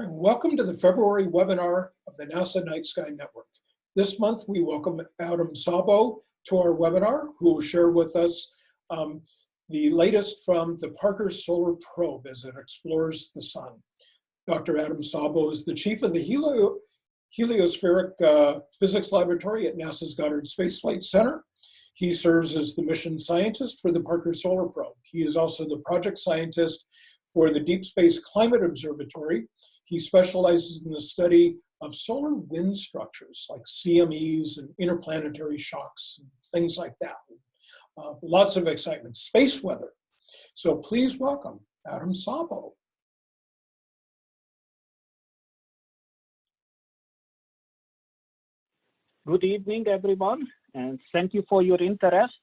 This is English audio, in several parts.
And welcome to the February webinar of the NASA Night Sky Network. This month, we welcome Adam Szabo to our webinar, who will share with us um, the latest from the Parker Solar Probe as it explores the sun. Dr. Adam Szabo is the chief of the Helio Heliospheric uh, Physics Laboratory at NASA's Goddard Space Flight Center. He serves as the mission scientist for the Parker Solar Probe. He is also the project scientist for the Deep Space Climate Observatory. He specializes in the study of solar wind structures like CMEs and interplanetary shocks and things like that. Uh, lots of excitement. Space weather. So please welcome Adam Szabo. Good evening, everyone, and thank you for your interest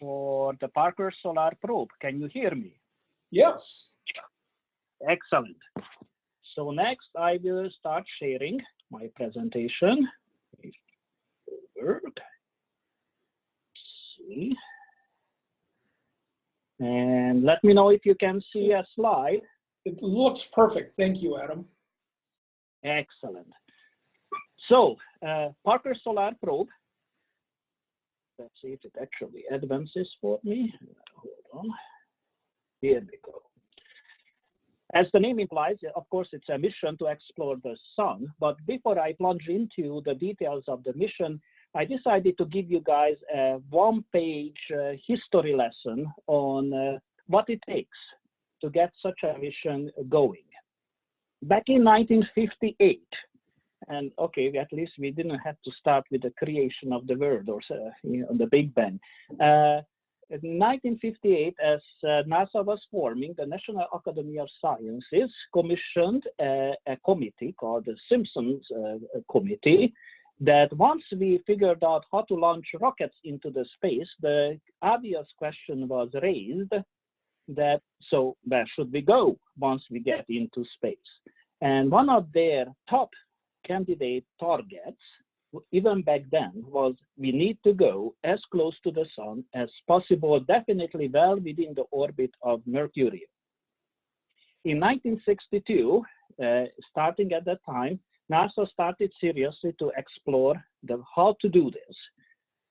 for the Parker Solar Probe. Can you hear me? Yes. Excellent. So next, I will start sharing my presentation. Work. See. And let me know if you can see a slide. It looks perfect. Thank you, Adam. Excellent. So, uh, Parker Solar Probe. Let's see if it actually advances for me. Hold on. Here we go. As the name implies, of course, it's a mission to explore the sun. But before I plunge into the details of the mission, I decided to give you guys a one-page uh, history lesson on uh, what it takes to get such a mission going. Back in 1958, and okay, at least we didn't have to start with the creation of the world or uh, you know, the Big Bang. Uh, in 1958, as uh, NASA was forming, the National Academy of Sciences commissioned a, a committee called the Simpsons uh, Committee that once we figured out how to launch rockets into the space, the obvious question was raised that, so where should we go once we get into space? And one of their top candidate targets even back then was we need to go as close to the sun as possible, definitely well within the orbit of Mercury. In 1962, uh, starting at that time, NASA started seriously to explore the, how to do this.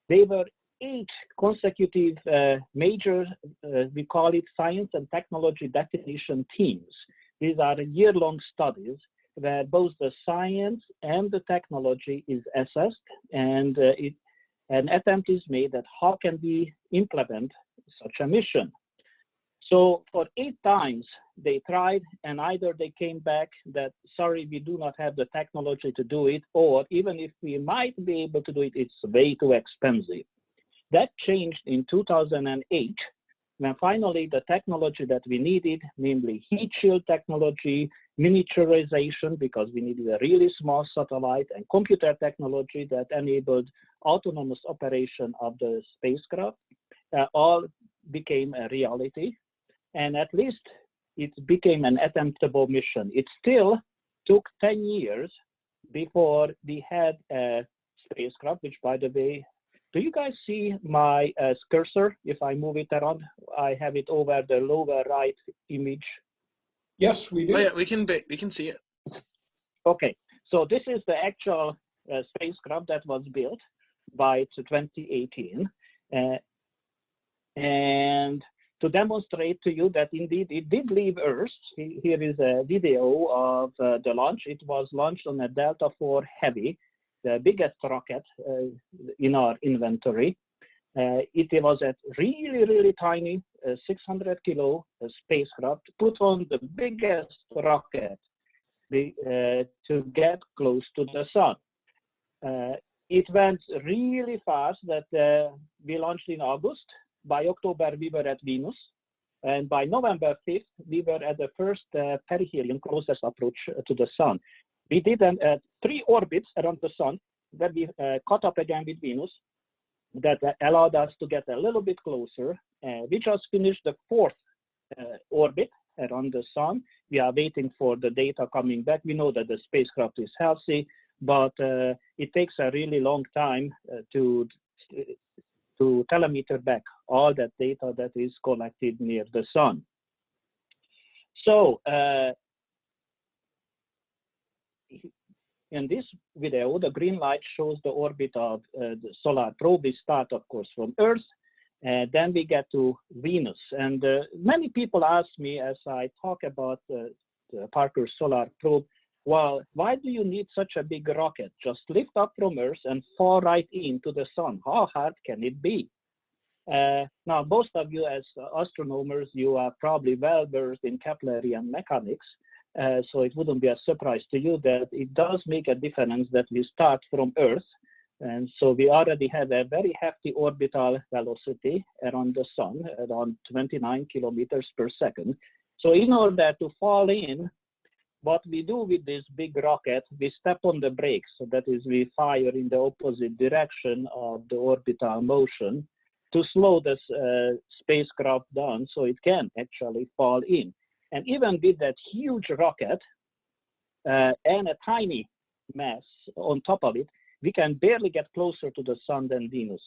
There were eight consecutive uh, major, uh, we call it science and technology definition teams. These are year-long studies where both the science and the technology is assessed and uh, it, an attempt is made that how can we implement such a mission. So for eight times they tried and either they came back that, sorry, we do not have the technology to do it, or even if we might be able to do it, it's way too expensive. That changed in 2008 when finally the technology that we needed, namely heat shield technology, miniaturization, because we needed a really small satellite, and computer technology that enabled autonomous operation of the spacecraft, uh, all became a reality. And at least it became an attemptable mission. It still took 10 years before we had a spacecraft, which by the way do you guys see my uh, cursor? If I move it around, I have it over the lower right image. Yes, we do. Oh, yeah, we can we can see it. Okay, so this is the actual uh, spacecraft that was built by 2018, uh, and to demonstrate to you that indeed it did leave Earth. Here is a video of uh, the launch. It was launched on a Delta IV Heavy the biggest rocket uh, in our inventory. Uh, it was a really, really tiny uh, 600 kilo spacecraft put on the biggest rocket to get close to the sun it went really fast that uh, we launched in August. By October, we were at Venus. And by November 5th, we were at the first uh, perihelion closest approach to the sun. We did uh, three orbits around the sun that we uh, caught up again with Venus that uh, allowed us to get a little bit closer. Uh, we just finished the fourth uh, orbit around the sun. We are waiting for the data coming back. We know that the spacecraft is healthy, but uh, it takes a really long time to to telemeter back all that data that is collected near the sun. So uh, in this video, the green light shows the orbit of uh, the solar probe. We start, of course, from Earth, and then we get to Venus. And uh, many people ask me as I talk about uh, the Parker Solar Probe, well, why do you need such a big rocket? Just lift up from Earth and fall right into the sun. How hard can it be? Uh, now, most of you as astronomers, you are probably well versed in Keplerian mechanics, uh, so it wouldn't be a surprise to you that it does make a difference that we start from Earth. And so we already have a very hefty orbital velocity around the sun, around 29 kilometers per second. So in order to fall in, what we do with this big rocket, we step on the brakes. So that is, we fire in the opposite direction of the orbital motion to slow this uh, spacecraft down so it can actually fall in. And even with that huge rocket uh, and a tiny mass on top of it, we can barely get closer to the sun than Venus.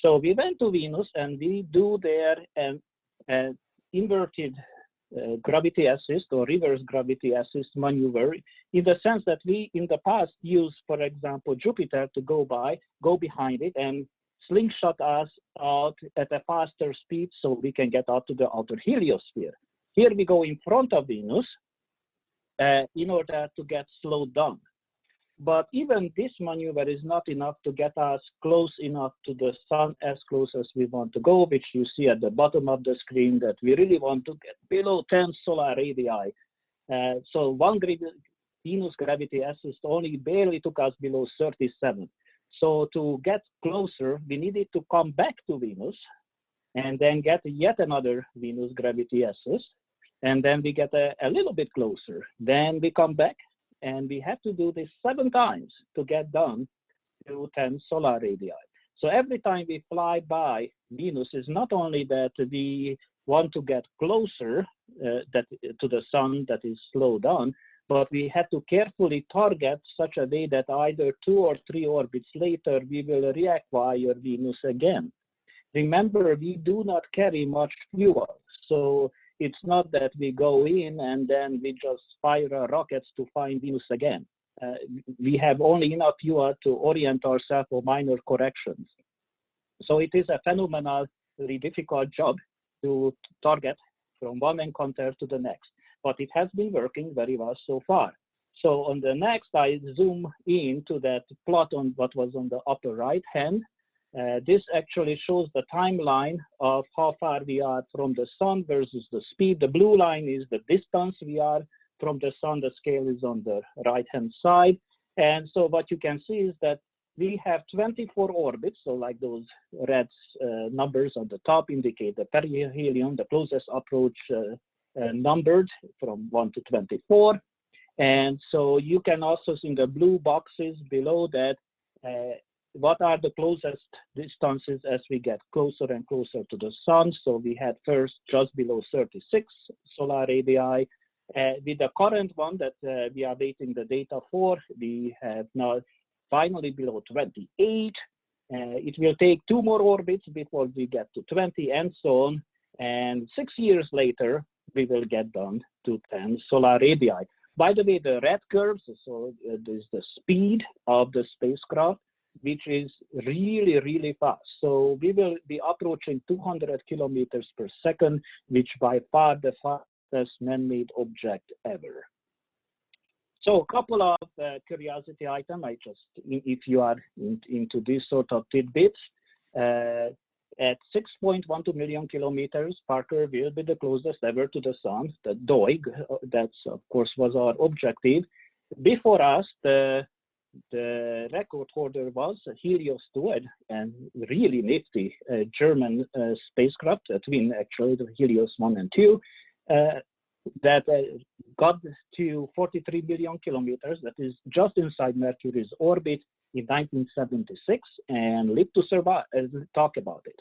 So we went to Venus and we do there an, an inverted uh, gravity assist or reverse gravity assist maneuver in the sense that we in the past used, for example, Jupiter to go by, go behind it and slingshot us out at a faster speed so we can get out to the outer heliosphere. Here we go in front of Venus uh, in order to get slowed down. But even this maneuver is not enough to get us close enough to the sun as close as we want to go, which you see at the bottom of the screen that we really want to get below 10 solar radii. Uh, so one Venus gravity assist only barely took us below 37. So to get closer, we needed to come back to Venus and then get yet another Venus gravity assist. And then we get a, a little bit closer. Then we come back and we have to do this seven times to get down to 10 solar radii. So every time we fly by Venus is not only that we want to get closer uh, that, to the sun that is slowed down, but we have to carefully target such a way that either two or three orbits later, we will reacquire Venus again. Remember, we do not carry much fuel. So it's not that we go in and then we just fire rockets to find Venus again. Uh, we have only enough fuel to orient ourselves for minor corrections. So it is a phenomenally difficult job to target from one encounter to the next but it has been working very well so far. So on the next, I zoom in to that plot on what was on the upper right hand. Uh, this actually shows the timeline of how far we are from the sun versus the speed. The blue line is the distance we are from the sun. The scale is on the right hand side. And so what you can see is that we have 24 orbits, so like those red uh, numbers on the top indicate the perihelion, the closest approach uh, uh, numbered from 1 to 24. And so you can also see in the blue boxes below that uh, what are the closest distances as we get closer and closer to the sun. So we had first just below 36 solar radii. Uh, with the current one that uh, we are waiting the data for, we have now finally below 28. Uh, it will take two more orbits before we get to 20 and so on. And six years later, we will get down to 10 solar radii. By the way, the red curves, so uh, is the speed of the spacecraft, which is really, really fast. So we will be approaching 200 kilometers per second, which by far the fastest man-made object ever. So a couple of uh, curiosity items, I just, if you are in, into these sort of tidbits, uh, at 6.12 million kilometers, Parker will be the closest ever to the sun, the DOIG, uh, that's of course was our objective. Before us, the, the record holder was Helios 2, and really nifty uh, German uh, spacecraft, a twin actually, the Helios 1 and 2, uh, that uh, got to 43 billion kilometers, that is just inside Mercury's orbit, in 1976 and lived to survive, uh, talk about it.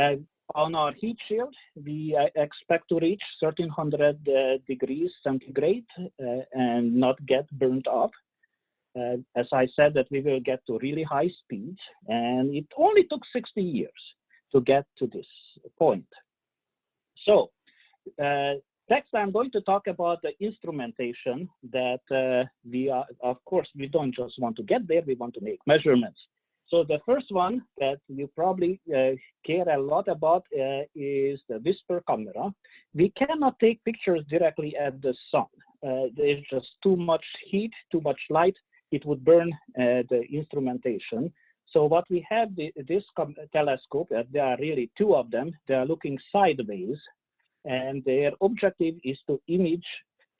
Uh, on our heat shield, we expect to reach 1300 uh, degrees centigrade and not get burnt off. Uh, as I said, that we will get to really high speeds, and it only took 60 years to get to this point. So, Next, I'm going to talk about the instrumentation that uh, we are, of course, we don't just want to get there, we want to make measurements. So the first one that you probably uh, care a lot about uh, is the WISPR camera. We cannot take pictures directly at the sun. Uh, there's just too much heat, too much light. It would burn uh, the instrumentation. So what we have the, this telescope, uh, there are really two of them. They are looking sideways and their objective is to image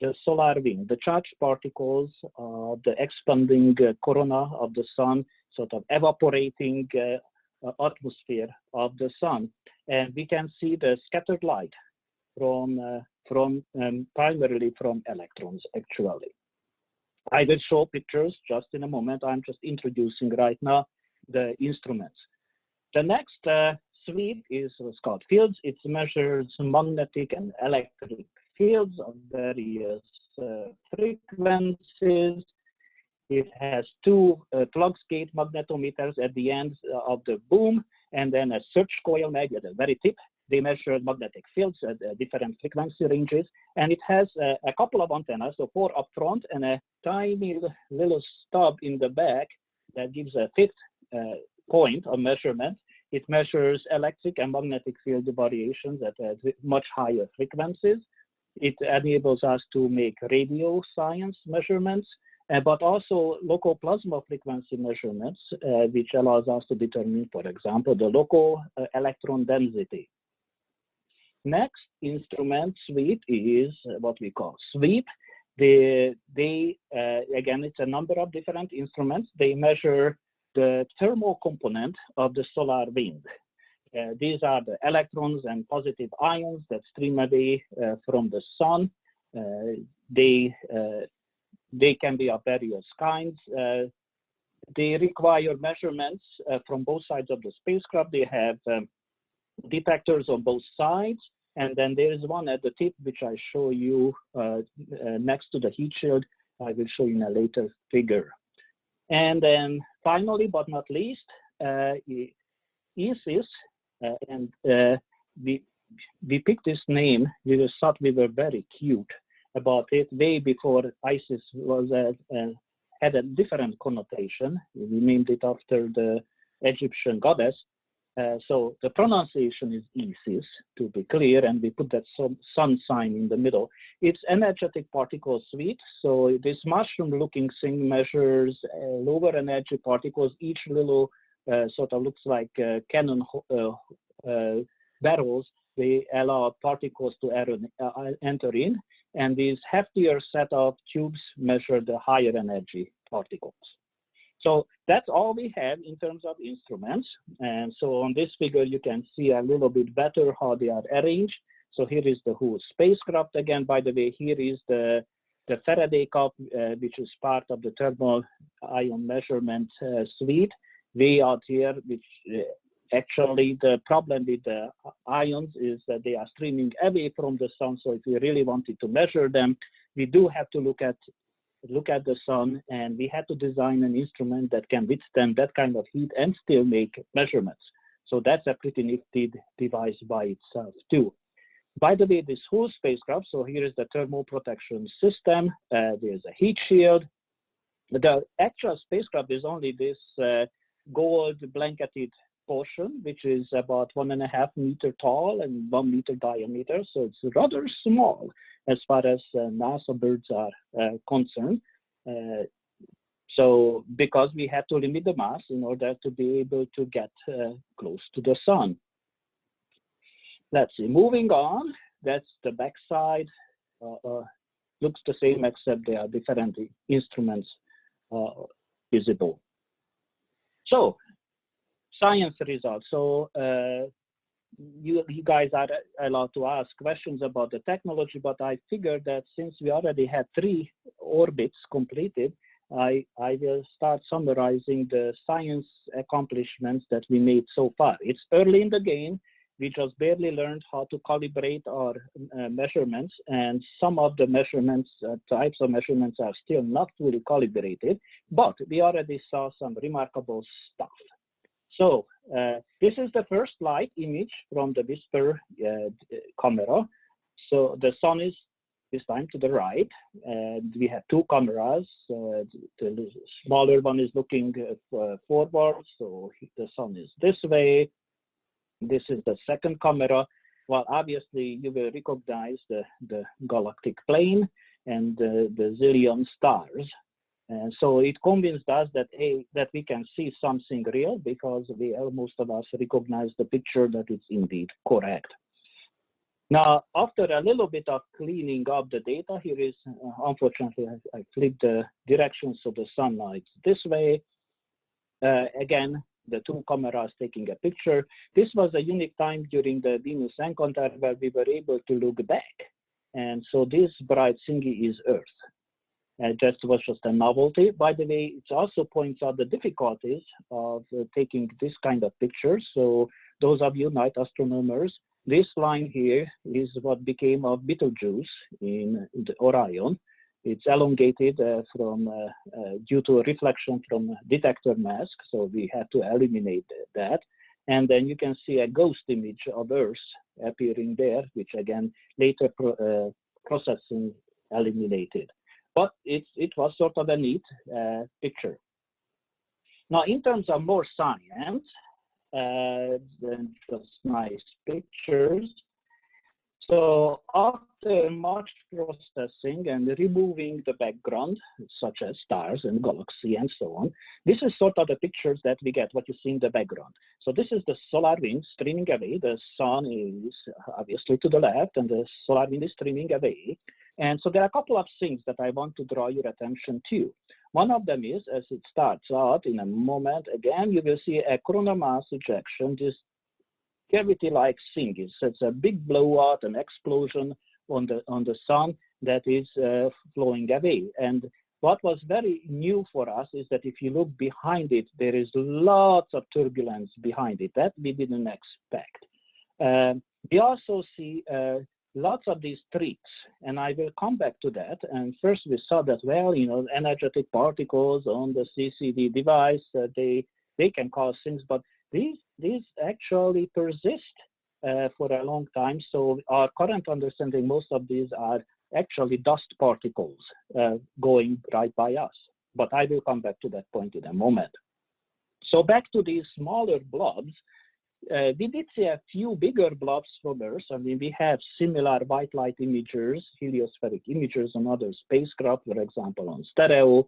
the solar wind, the charged particles of the expanding uh, corona of the sun, sort of evaporating uh, atmosphere of the sun. And we can see the scattered light from, uh, from um, primarily from electrons, actually. I will show pictures just in a moment. I'm just introducing right now the instruments. The next uh, suite is called fields. It measures magnetic and electric fields of various uh, frequencies. It has two uh, gate magnetometers at the end of the boom, and then a search coil mag at the very tip. They measure magnetic fields at uh, different frequency ranges, and it has uh, a couple of antennas, so four up front and a tiny little stub in the back that gives a fifth uh, point of measurement it measures electric and magnetic field variations at, at much higher frequencies. It enables us to make radio science measurements, uh, but also local plasma frequency measurements, uh, which allows us to determine, for example, the local uh, electron density. Next instrument suite is what we call SWEAP. They, they uh, again, it's a number of different instruments. They measure the thermal component of the solar wind. Uh, these are the electrons and positive ions that stream away uh, from the sun. Uh, they, uh, they can be of various kinds. Uh, they require measurements uh, from both sides of the spacecraft. They have um, detectors on both sides. And then there is one at the tip, which I show you next to the heat shield. I will show you in a later figure. And then finally, but not least, uh, ISIS, uh, and uh, we, we picked this name, we thought we were very cute about it way before ISIS was uh, uh, had a different connotation. We named it after the Egyptian goddess, uh, so the pronunciation is Isis, to be clear, and we put that sun sign in the middle. It's energetic particle suite. So this mushroom-looking thing measures uh, lower energy particles. Each little uh, sort of looks like uh, cannon uh, uh, barrels. They allow particles to enter in, and these heftier set of tubes measure the higher energy particles. So that's all we have in terms of instruments. And so on this figure, you can see a little bit better how they are arranged. So here is the whole spacecraft again. By the way, here is the, the Faraday cup, uh, which is part of the thermal ion measurement uh, suite. Way out here, which uh, actually the problem with the ions is that they are streaming away from the sun. So if we really wanted to measure them, we do have to look at look at the sun, and we had to design an instrument that can withstand that kind of heat and still make measurements. So that's a pretty nifty device by itself too. By the way, this whole spacecraft, so here is the thermal protection system. Uh, there's a heat shield. The actual spacecraft is only this uh, gold blanketed portion, which is about one and a half meter tall and one meter diameter. So it's rather small as far as uh, NASA birds are uh, concerned. Uh, so because we have to limit the mass in order to be able to get close to the sun. Let's see, moving on, that's the backside. looks the same except there are different instruments visible. So science results. So uh, you, you guys are allowed to ask questions about the technology, but I figured that since we already had three orbits completed, I, I will start summarizing the science accomplishments that we made so far. It's early in the game. We just barely learned how to calibrate our uh, measurements, and some of the measurements, uh, types of measurements are still not fully calibrated, but we already saw some remarkable stuff. So uh, this is the first light image from the WISPR uh, camera. So the sun is this time to the right, and we have two cameras. Uh, the smaller one is looking uh, forward, so the sun is this way. This is the second camera. Well, obviously, you will recognize the, the galactic plane and the, the zillion stars. And so it convinced us that a that we can see something real because we most of us recognize the picture that it's indeed correct. Now, after a little bit of cleaning up the data, here is, uh, unfortunately, I, I, flipped the directions of the sunlight this way. Uh, again, the two cameras taking a picture. This was a unique time during the Venus encounter where we were able to look back. And so this bright thingy is Earth. Just was just a novelty. By the way, it also points out the difficulties of uh, taking this kind of pictures. So those of you night astronomers, this line here is what became of Betelgeuse in the Orion. It's elongated uh, from uh, due to reflection from detector mask, so we had to eliminate that. And then you can see a ghost image of Earth appearing there, which again later pro uh, processing eliminated. But it, it was sort of a neat uh, picture. Now, in terms of more science, uh, than just nice pictures. So after much processing and removing the background, such as stars and galaxy and so on, this is sort of the pictures that we get, what you see in the background. So this is the solar wind streaming away. The sun is obviously to the left and the solar wind is streaming away. And so there are a couple of things that I want to draw your attention to. One of them is, as it starts out in a moment, again, you will see a coronal mass ejection, this cavity-like thing. It's, a big blowout, an explosion on the, on the sun that is uh, flowing away. And what was very new for us is that if you look behind it, there is lots of turbulence behind it that we didn't expect. Uh, we also see uh, lots of these tricks, and I will come back to that. And first we saw that, well, you know, energetic particles on the CCD device, uh, they, they can cause things, but these, these actually persist uh, for a long time. So our current understanding, most of these are actually dust particles uh, going right by us. But I will come back to that point in a moment. So back to these smaller blobs, uh, we did see a few bigger blobs from Earth. I mean, we have similar white light imagers, heliospheric imagers on other spacecraft, for example, on stereo.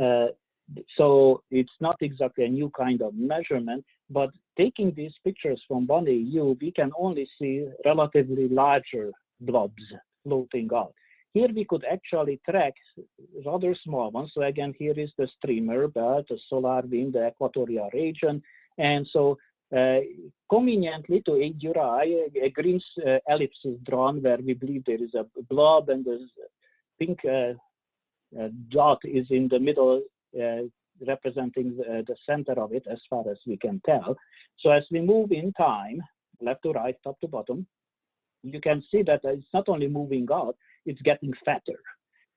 Uh, so it's not exactly a new kind of measurement, but taking these pictures from one AU, we can only see relatively larger blobs floating out. Here we could actually track rather small ones. So again, here is the streamer belt, the solar wind, the equatorial region. And so conveniently to aid your eye, a green uh, ellipse is drawn where we believe there is a blob and the pink uh, dot is in the middle representing the, the, center of it as far as we can tell. So as we move in time, left to right, top to bottom, you can see that it's not only moving out, it's getting fatter.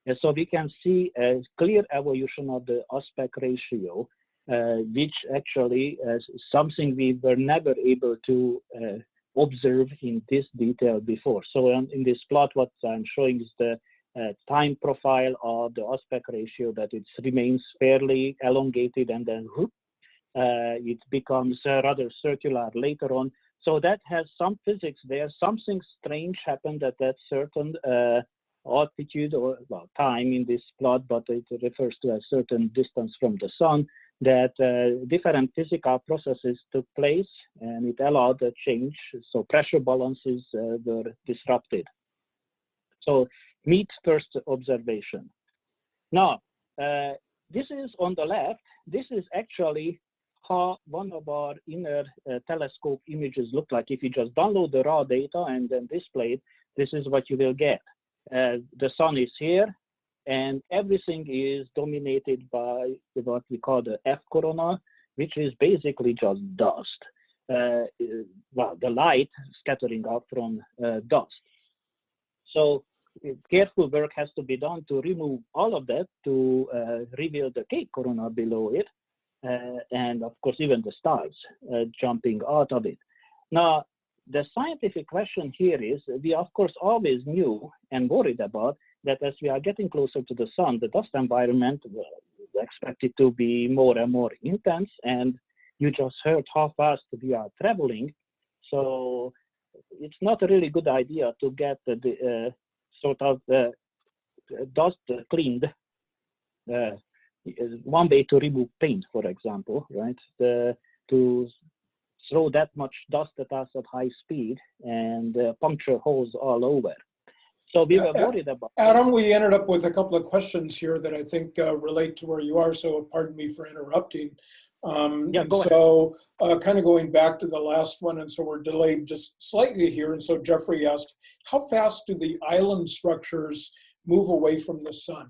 And so we can see a clear evolution of the aspect ratio uh, which actually is something we were never able to uh, observe in this detail before. So um, in this plot, what I'm showing is the uh, time profile of the aspect ratio that it remains fairly elongated and then whoop, uh, it becomes uh, rather circular later on. So that has some physics there. Something strange happened at that certain uh, altitude or well, time in this plot, but it refers to a certain distance from the sun that uh, different physical processes took place and it allowed a change. So pressure balances uh, were disrupted. So meet first observation. Now, uh, this is on the left. This is actually how one of our inner uh, telescope images look like. If you just download the raw data and then display it, this is what you will get. Uh, the sun is here, and everything is dominated by what we call the F corona, which is basically just dust. Uh, well, the light scattering out from uh, dust. So careful work has to be done to remove all of that to uh, reveal the K corona below it, uh, and of course even the stars uh, jumping out of it. Now, the scientific question here is we of course always knew and worried about that as we are getting closer to the sun, the dust environment is expected to be more and more intense. And you just heard how fast we are traveling. So it's not a really good idea to get the, uh, sort of uh, dust cleaned. Uh, one way to remove paint, for example, right? The, to throw that much dust at us at high speed and uh, puncture holes all over. So we were worried about. Adam, we ended up with a couple of questions here that I think uh, relate to where you are. So pardon me for interrupting. Um, yeah, go so uh, kind of going back to the last one, and so we're delayed just slightly here. And so Jeffrey asked, how fast do the island structures move away from the sun?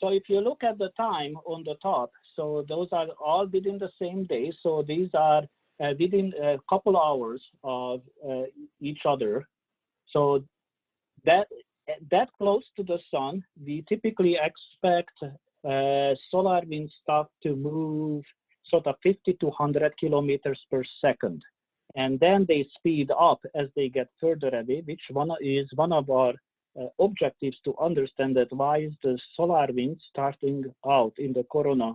So if you look at the time on the top, so those are all within the same day. So these are uh, within a couple hours of uh, each other. So that that close to the sun, we typically expect uh, solar wind stuff to move sort of 50 to 100 kilometers per second. And then they speed up as they get further away, which one is one of our uh, objectives to understand that why is the solar wind starting out in the corona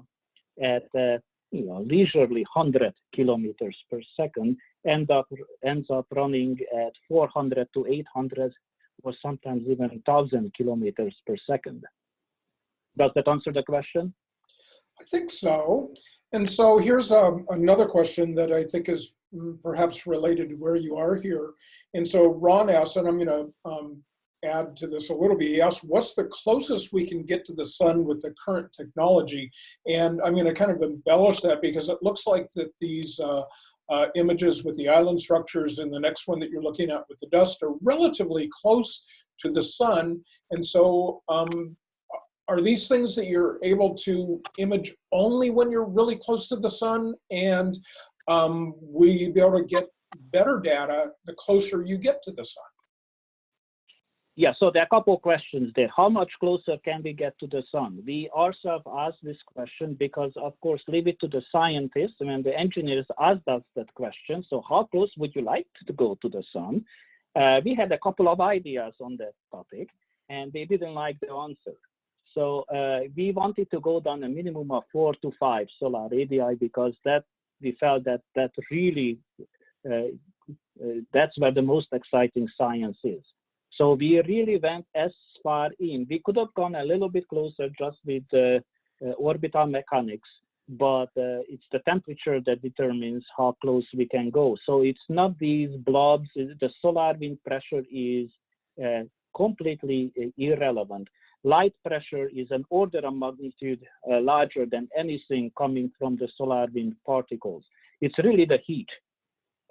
at uh, you know leisurely 100 kilometers per second end up ends up running at 400 to 800 or sometimes even 1000 kilometers per second does that answer the question i think so and so here's um, another question that i think is mm, perhaps related to where you are here and so ron asked and i'm going to um, add to this a little bit. He asked, what's the closest we can get to the sun with the current technology? And I'm going to kind of embellish that because it looks like that these uh, uh, images with the island structures and the next one that you're looking at with the dust are relatively close to the sun. And so um, are these things that you're able to image only when you're really close to the sun? And um, will you be able to get better data the closer you get to the sun? Yeah, so there are a couple of questions there. How much closer can we get to the sun? We ourselves asked this question because, of course, leave it to the scientists and the engineers asked us that question. So how close would you like to go to the sun? Uh, we had a couple of ideas on that topic and they didn't like the answer. So uh, we wanted to go down a minimum of four to five solar radii because that we felt that that really, uh, uh that's where the most exciting science is. So we really went as far in. We could have gone a little bit closer just with uh, uh, orbital mechanics, but uh, it's the temperature that determines how close we can go. So it's not these blobs. The solar wind pressure is uh, completely uh, irrelevant. Light pressure is an order of magnitude uh, larger than anything coming from the solar wind particles. It's really the heat.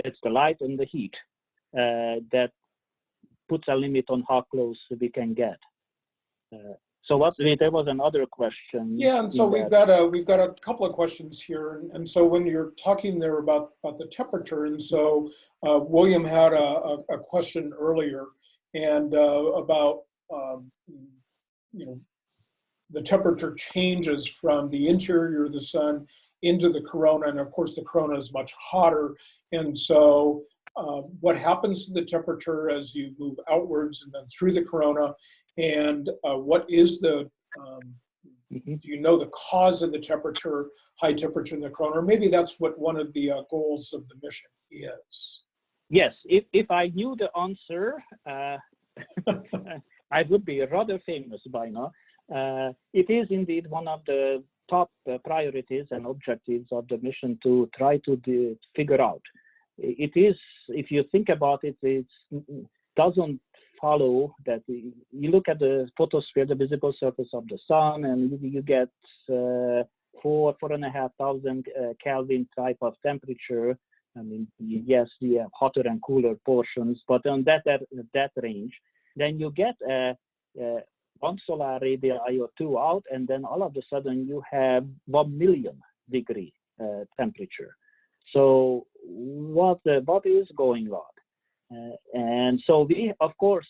It's the light and the heat that puts a limit on how close we can get. Uh, so what there was another question. Yeah, and so we've got a we've got a couple of questions here, and, and so when you're talking there about about the temperature, and so uh, William had a, a, a, question earlier, and uh, about um, you know the temperature changes from the interior of the sun into the corona, and of course the corona is much hotter, and so uh, what happens to the temperature as you move outwards and then through the corona, and uh, what is the, um, mm -hmm. do you know the cause of the temperature, high temperature in the corona? Or maybe that's what one of the uh, goals of the mission is. Yes, if, if I knew the answer, uh, I would be rather famous by now. Uh, it is indeed one of the top priorities and objectives of the mission to try to figure out it is, if you think about it, it doesn't follow that you look at the photosphere, the visible surface of the sun, and you, you get uh, four, four and a half thousand uh, Kelvin type of temperature. I mean, yes, we have hotter and cooler portions, but on that that, that range, then you get a, a one solar radii or two out, and then all of a sudden you have one million degree uh, temperature. So what what is going on? Uh, and so we, of course,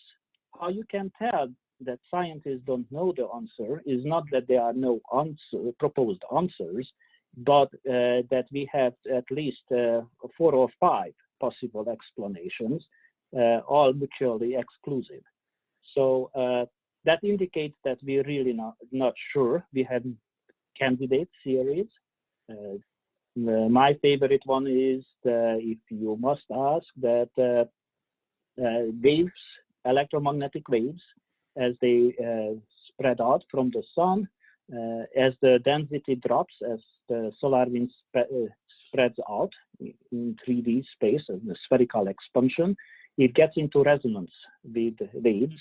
how you can tell that scientists don't know the answer is not that there are no answer, proposed answers, but uh, that we have at least uh, four or five possible explanations, uh, all mutually exclusive. So uh, that indicates that we're really not, not sure. We have candidate theories. Uh, my favorite one is the, if you must ask that uh, uh, waves, electromagnetic waves, as they uh, spread out from the sun, as the density drops, as the solar wind sp spreads out in 3D space, in the spherical expansion, it gets into resonance with waves.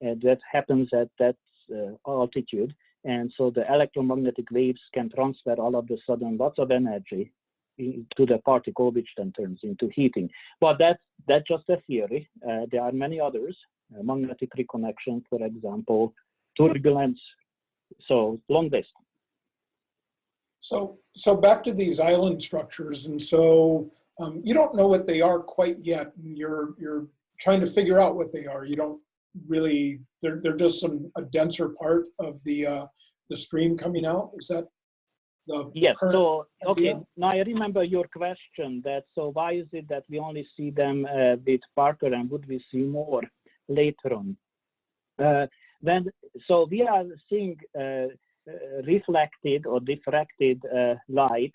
And that happens at that uh, altitude. And so the electromagnetic waves can transfer all of a sudden lots of energy to the particle, which then turns into heating. But that's, that's just a theory. Uh, there are many others, uh, magnetic reconnection, for example, turbulence. So long list. So, so back to these island structures. And so um, you don't know what they are quite yet. And you're, you're trying to figure out what they are. You don't really, they're, they're just some, a denser part of the, uh, the stream coming out. Is that the Yes, so, okay, now I remember your question that, so why is it that we only see them uh, with Parker and would we see more later on? Uh, then, so we are seeing uh, uh, reflected or diffracted uh, light.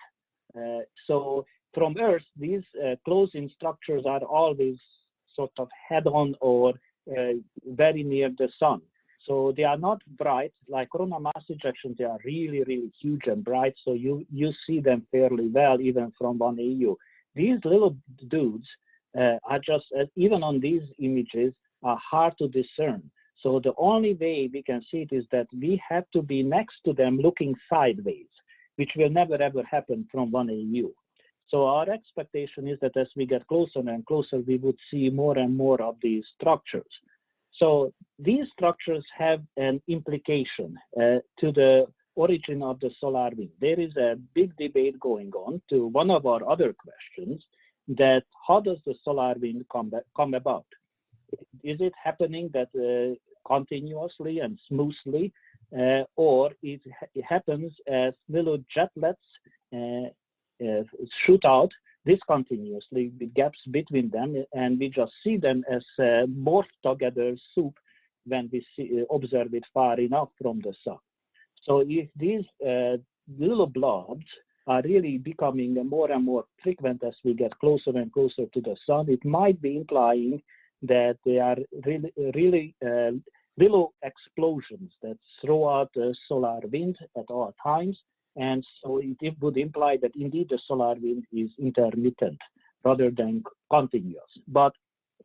Uh, so from Earth, these uh, closing structures are always sort of head-on or very near the sun. So they are not bright like corona mass ejections. They are really, really huge and bright. So you you see them fairly well even from one AU. These little dudes uh, are just uh, even on these images are hard to discern. So the only way we can see it is that we have to be next to them looking sideways, which will never ever happen from one AU. So our expectation is that as we get closer and closer, we would see more and more of these structures. So these structures have an implication uh, to the origin of the solar wind. There is a big debate going on to one of our other questions that how does the solar wind come, come about? Is it happening that uh, continuously and smoothly, uh, or it, it, happens as little jetlets uh, uh, shoot out discontinuously with gaps between them, and we just see them as uh, morphed together soup when we see, uh, observe it far enough from the sun. So if these uh, little blobs are really becoming more and more frequent as we get closer and closer to the sun, it might be implying that they are really, really uh, little explosions that throw out the solar wind at all times and so it would imply that indeed the solar wind is intermittent rather than continuous. But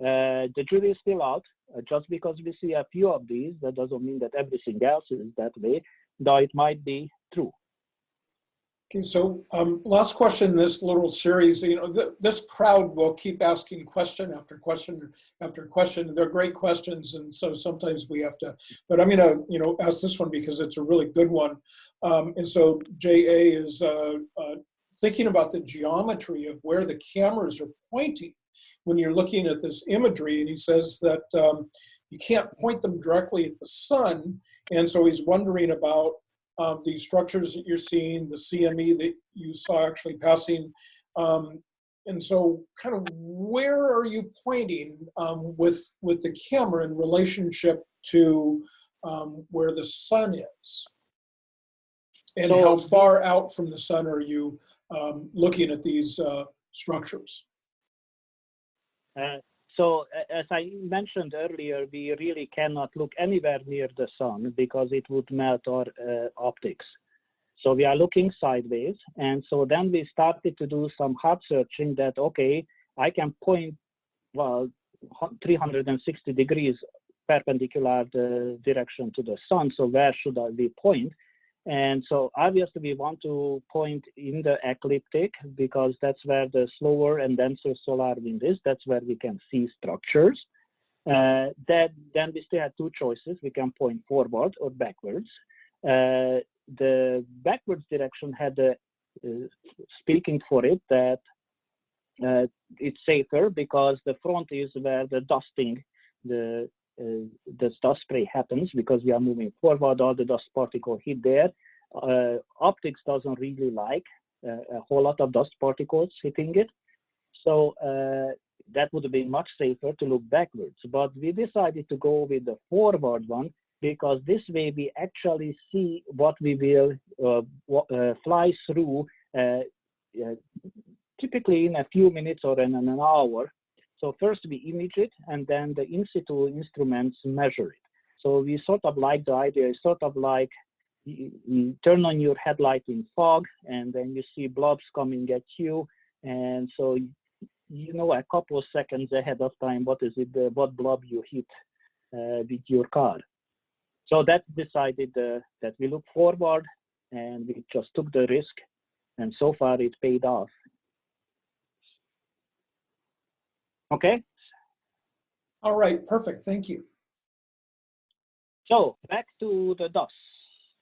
uh, the jury is still out. Uh, just because we see a few of these, that doesn't mean that everything else is that way, though it might be true. Okay, so um, last question in this little series, you know, th this crowd will keep asking question after question after question. They're great questions, and so sometimes we have to, but I'm gonna, you know, ask this one because it's a really good one. Um, and so JA is uh, uh, thinking about the geometry of where the cameras are pointing when you're looking at this imagery, and he says that um, you can't point them directly at the sun, and so he's wondering about um, these structures that you're seeing, the CME that you saw actually passing. Um, and so kind of where are you pointing um, with, with the camera in relationship to um, where the sun is? And So- how far out from the sun are you um, looking at these uh, structures? Uh, so as I mentioned earlier, we really cannot look anywhere near the sun because it would melt our uh, optics. So we are looking sideways. And so then we started to do some hard searching that, okay, I can point, well, 360 degrees perpendicular the direction to the sun. So where should I be point? And so obviously we want to point in the ecliptic because that's where the slower and denser solar wind is. That's where we can see structures. Uh, that then we still have two choices. We can point forward or backwards. Uh, the backwards direction had a, uh, speaking for it that uh, it's safer because the front is where the dusting, the the dust spray happens because we are moving forward, all the dust particle hit there. Uh, optics doesn't really like uh, a whole lot of dust particles hitting it. So uh, that would have been much safer to look backwards. But we decided to go with the forward one because this way we actually see what we will uh, uh, fly through uh, uh, typically in a few minutes or in an hour. So first we image it and then the in situ instruments measure it. So we sort of like the idea, it's sort of like you, turn on your headlight in fog and then you see blobs coming at you. And so you know a couple of seconds ahead of time what is it, what blob you hit uh, with your car. So that decided uh, that we look forward and we just took the risk and so far it paid off. Okay, All right, perfect, thank you. so back to the dust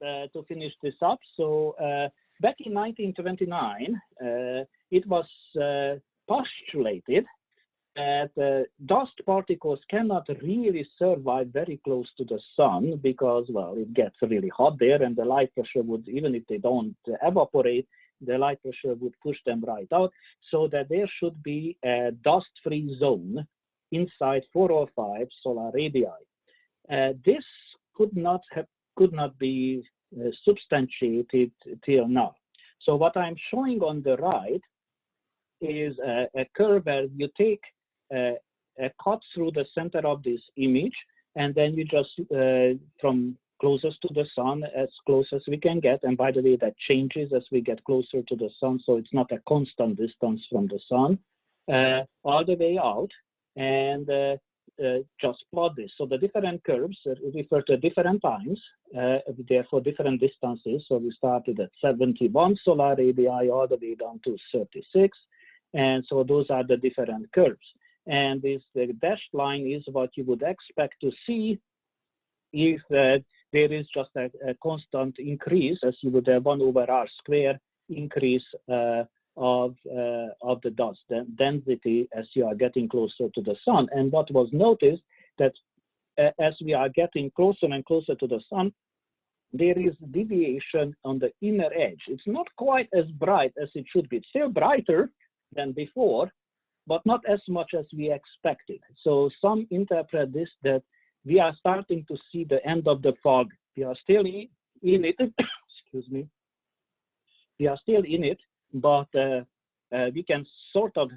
uh, to finish this up. So uh, back in 1929, uh, it was uh, postulated that uh, dust particles cannot really survive very close to the sun because, well, it gets really hot there and the light pressure would, even if they don't evaporate, the light pressure would push them right out, so that there should be a dust-free zone inside four or five solar radii. Uh, this could not have could not be uh, substantiated till now. So what I'm showing on the right is a, a curve where you take a, a cut through the center of this image, and then you just uh, from closest to the sun as close as we can get. And by the way, that changes as we get closer to the sun, so it's not a constant distance from the sun, uh, all the way out, and uh, uh, just plot this. So the different curves refer to different times, uh, therefore different distances. So we started at 71 solar radii all the way down to 36. And so those are the different curves. And this the dashed line is what you would expect to see if uh, there is just a, a, constant increase, as you would have one over r square increase uh, of uh, of the dust density as you are getting closer to the sun. And what was noticed that uh, as we are getting closer and closer to the sun, there is deviation on the inner edge. It's not quite as bright as it should be. It's still brighter than before, but not as much as we expected. So some interpret this that we are starting to see the end of the fog. We are still in, it, excuse me. We are still in it, but uh, uh, we can sort of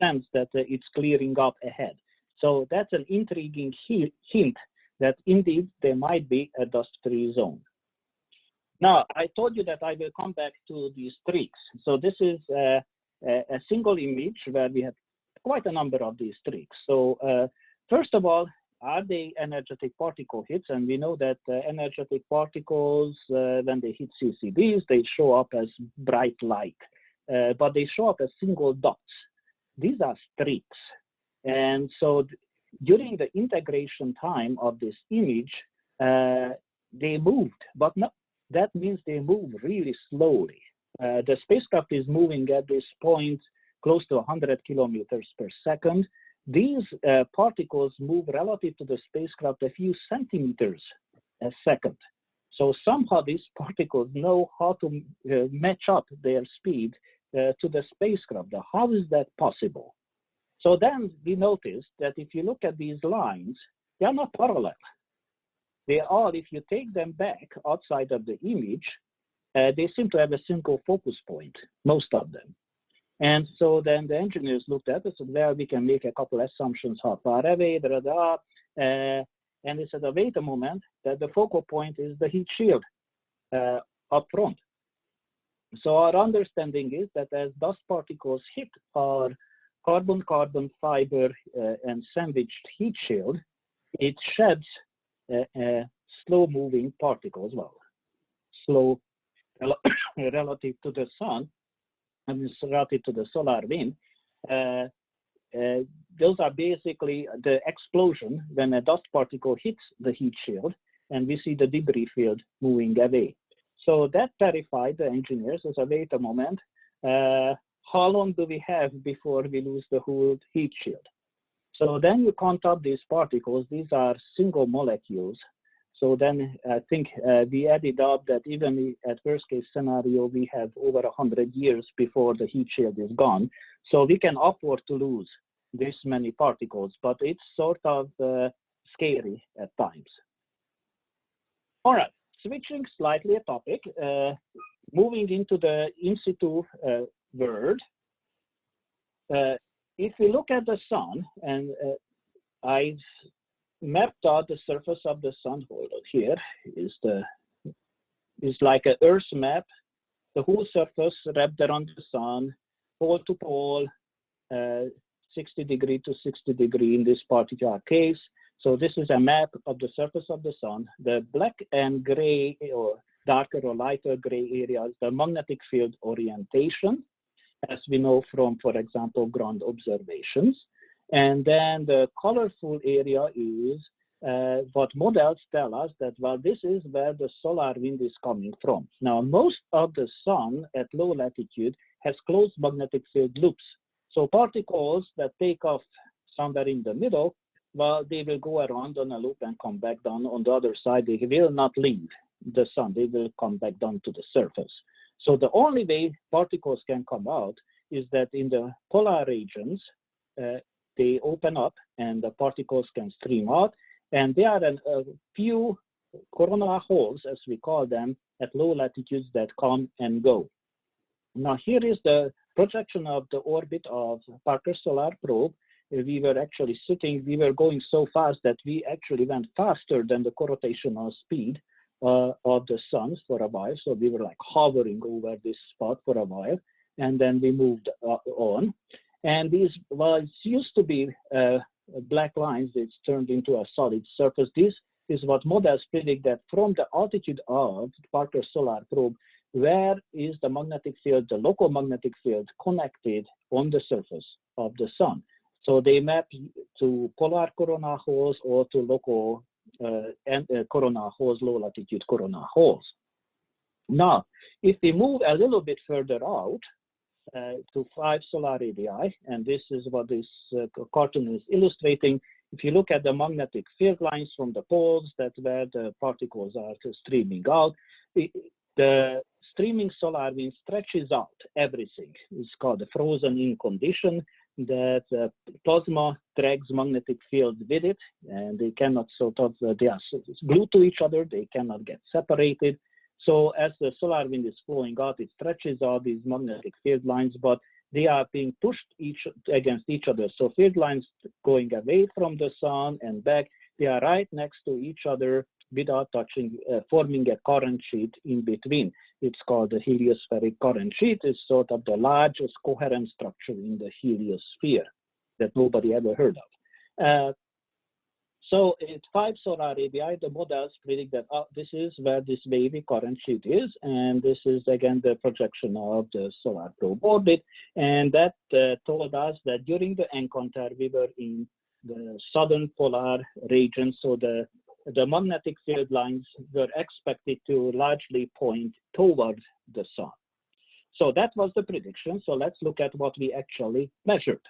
sense that uh, it's clearing up ahead. So that's an intriguing hint that indeed there might be a dust-free zone. Now, I told you that I will come back to these streaks. So this is a, a, single image where we have quite a number of these streaks. So uh, first of all, are they energetic particle hits? And we know that uh, energetic particles, uh, when they hit CCDs, they show up as bright light, uh, but they show up as single dots. These are streaks. And so during the integration time of this image, uh, they moved, but not, that means they move really slowly. Uh, the spacecraft is moving at this point close to 100 kilometers per second, these uh, particles move relative to the spacecraft a few centimeters a second. So somehow these particles know how to uh, match up their speed uh, to the spacecraft. How is that possible? So then we noticed that if you look at these lines, they are not parallel. They are, if you take them back outside of the image, uh, they seem to have a single focus point, most of them. And so then the engineers looked at it, so there we can make a couple assumptions, how far away, da, da, da. Uh, and they said, oh, wait a moment, that the focal point is the heat shield uh, up front. So our understanding is that as dust particles hit our carbon-carbon fiber uh, and sandwiched heat shield, it sheds slow-moving particles, well, slow relative to the sun, related to the solar wind, uh, uh, those are basically the explosion when a dust particle hits the heat shield and we see the debris field moving away. So that terrified the engineers as a wait a moment, uh, how long do we have before we lose the whole heat shield? So then you count up these particles, these are single molecules. So then I think uh, we added up that even at worst case scenario, we have over 100 years before the heat shield is gone. So we can afford to lose this many particles, but it's sort of uh, scary at times. All right, switching slightly a topic, uh, moving into the in situ uh, world. Uh, if we look at the sun, and uh, I've mapped out the surface of the sun. Here is the is like an Earth map. The whole surface wrapped around the sun, pole to pole, uh, 60 degree to 60 degree in this particular case. So this is a map of the surface of the sun. The black and gray or darker or lighter gray areas, the magnetic field orientation, as we know from, for example, ground observations. And then the colorful area is uh, what models tell us that, well, this is where the solar wind is coming from. Now, most of the sun at low latitude has closed magnetic field loops. So particles that take off somewhere in the middle, well, they will go around on a loop and come back down on the other side. They will not leave the sun. They will come back down to the surface. So the only way particles can come out is that in the polar regions, uh, they open up and the particles can stream out. And there are a, few coronal holes, as we call them, at low latitudes that come and go. Now here is the projection of the orbit of Parker Solar Probe. We were actually sitting, we were going so fast that we actually went faster than the rotational speed uh, of the sun for a while. So we were like hovering over this spot for a while, and then we moved uh, on. And these, it used to be uh, black lines, it's turned into a solid surface. This is what models predict that from the altitude of Parker Solar Probe, where is the magnetic field, the local magnetic field connected on the surface of the sun. So they map to polar corona holes or to local uh, and, uh, corona holes, low latitude corona holes. Now, if we move a little bit further out, to five solar radii, and this is what this uh, cartoon is illustrating. If you look at the magnetic field lines from the poles, that's where the particles are streaming out, it, the streaming solar wind stretches out everything. It's called a frozen-in condition that uh, plasma drags magnetic fields with it, and they cannot sort of, uh, they are glued to each other, they cannot get separated. So as the solar wind is flowing out, it stretches out these magnetic field lines, but they are being pushed each against each other. So field lines going away from the sun and back, they are right next to each other without touching, uh, forming a current sheet in between. It's called the heliospheric current sheet. It's sort of the largest coherent structure in the heliosphere that nobody ever heard of. Uh, so at five solar radii, the models predict that oh, this is where this wavy current sheet is, and this is again the projection of the solar probe orbit. And that uh, told us that during the encounter, we were in the southern polar region, so the the magnetic field lines were expected to largely point towards the sun. So that was the prediction. So let's look at what we actually measured.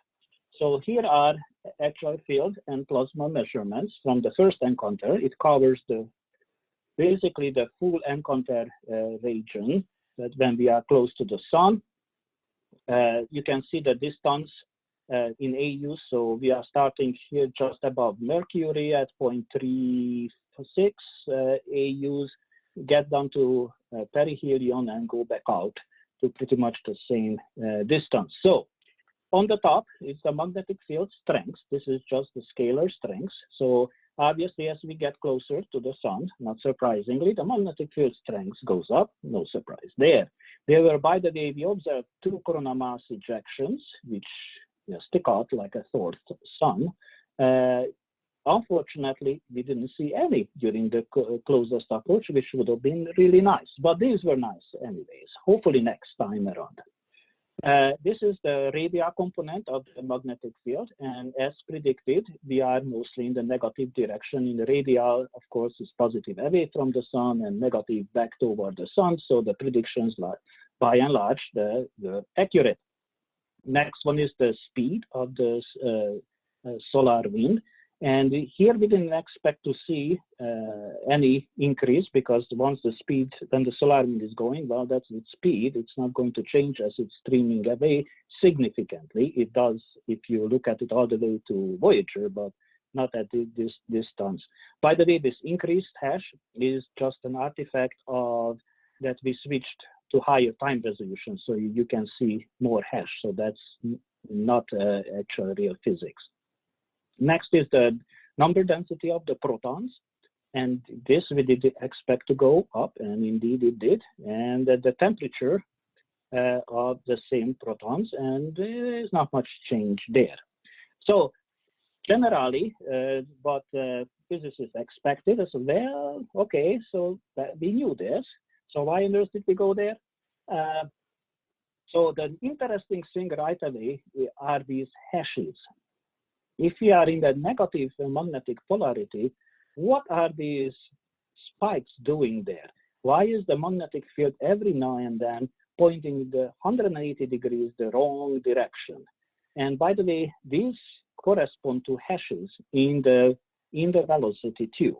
So here are actual field and plasma measurements from the first encounter. It covers the basically the full encounter uh, region that when we are close to the sun. Uh, you can see the distance uh, in AU. So we are starting here just above Mercury at 0.36 uh, AUs, get down to uh, perihelion and go back out to pretty much the same uh, distance. So on the top is the magnetic field strength. This is just the scalar strength. So obviously, as we get closer to the sun, not surprisingly, the magnetic field strength goes up. No surprise there. There were, by the way, we observed two corona mass ejections, which you know, stick out like a fourth sun. Uh, unfortunately, we didn't see any during the closest approach, which would have been really nice. But these were nice anyways. Hopefully next time around. Uh, this is the radii component of the magnetic field, and as predicted, we are mostly in the negative direction. In the radial, of course, is positive away from the sun and negative back toward the sun, so the predictions, by and large, the, the accurate. Next one is the speed of the uh, uh, solar wind, And here we didn't expect to see uh, any increase because once the speed, when the solar wind is going, well, that's its speed. It's not going to change as it's streaming away significantly. It does if you look at it all the way to Voyager, but not at this distance. By the way, this increased hash is just an artifact of that we switched to higher time resolution, so you can see more hash. So that's not uh, actual real physics. Next is the number density of the protons. And this we did expect to go up, and indeed it did. And the temperature uh, of the same protons, and there's not much change there. So generally, uh, what uh, physicists expected is, well, okay, so we knew this. So why on earth did we go there? Uh, so the interesting thing right away are these hashes. If we are in the negative magnetic polarity, what are these spikes doing there? Why is the magnetic field every now and then pointing the 180 degrees the wrong direction? And by the way, these correspond to hashes in the in the velocity too.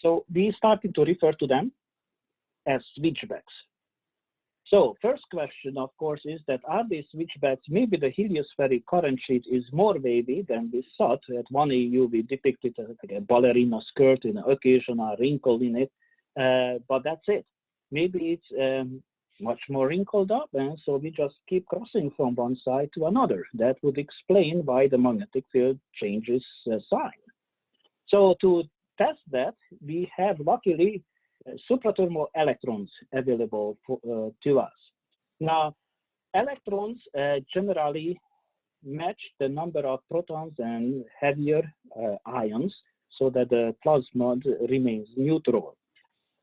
So we started to refer to them as switchbacks. So first question, of course, is that are these switchbacks, maybe the heliospheric current sheet is more wavy than we thought. At one AU, we depicted a, a ballerina skirt in an occasional wrinkle in it, uh, but that's it. Maybe it's um, much more wrinkled up, and so we just keep crossing from one side to another. That would explain why the magnetic field changes uh, sign. So to test that, we have luckily suprathermal electrons available for, uh, to us. Now, electrons uh, generally match the number of protons and heavier uh, ions so that the plasma remains neutral.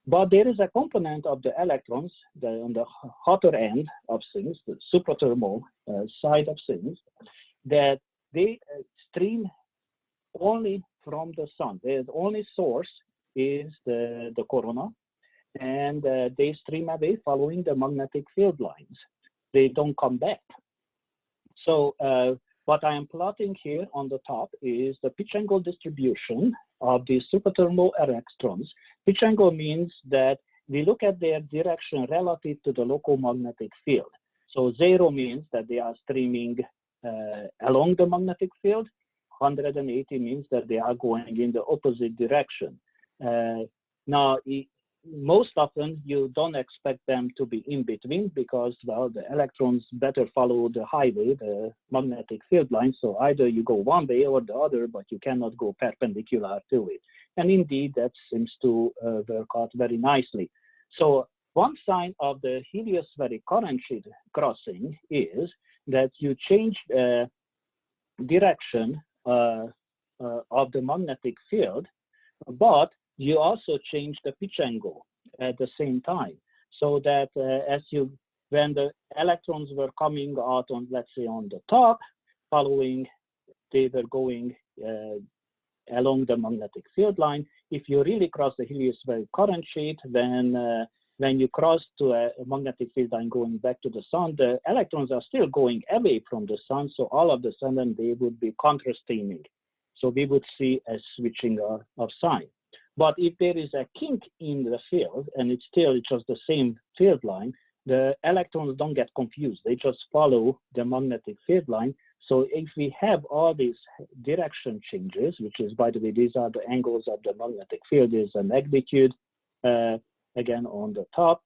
But there is a component of the electrons on the hotter end of things, the suprathermal uh, side of things, that they uh, stream only from the sun. The only source is the, the corona, and uh, they stream away following the magnetic field lines. They don't come back. So uh, what I am plotting here on the top is the pitch angle distribution of the suprathermal electrons. Pitch angle means that we look at their direction relative to the local magnetic field. So zero means that they are streaming uh, along the magnetic field. 180 means that they are going in the opposite direction. Uh, now, most often you don't expect them to be in between because well the electrons better follow the highway the magnetic field line. So either you go one way or the other but you cannot go perpendicular to it. And indeed that seems to uh, work out very nicely. So one sign of the heliospheric current sheet crossing is that you change uh, direction uh, uh of the magnetic field but you also change the pitch angle at the same time so that uh, as you when the electrons were coming out on let's say on the top following they were going uh, along the magnetic field line if you really cross the heliospheric current sheet then uh, when you cross to a, magnetic field line going back to the sun, the electrons are still going away from the sun, so all of the sudden they would be counterstreaming. So we would see a switching of, of sign. But if there is a kink in the field and it's still just the same field line, the electrons don't get confused. They just follow the magnetic field line. So if we have all these direction changes, which is, by the way, these are the angles of the magnetic field, is a magnitude, uh, again, on the top,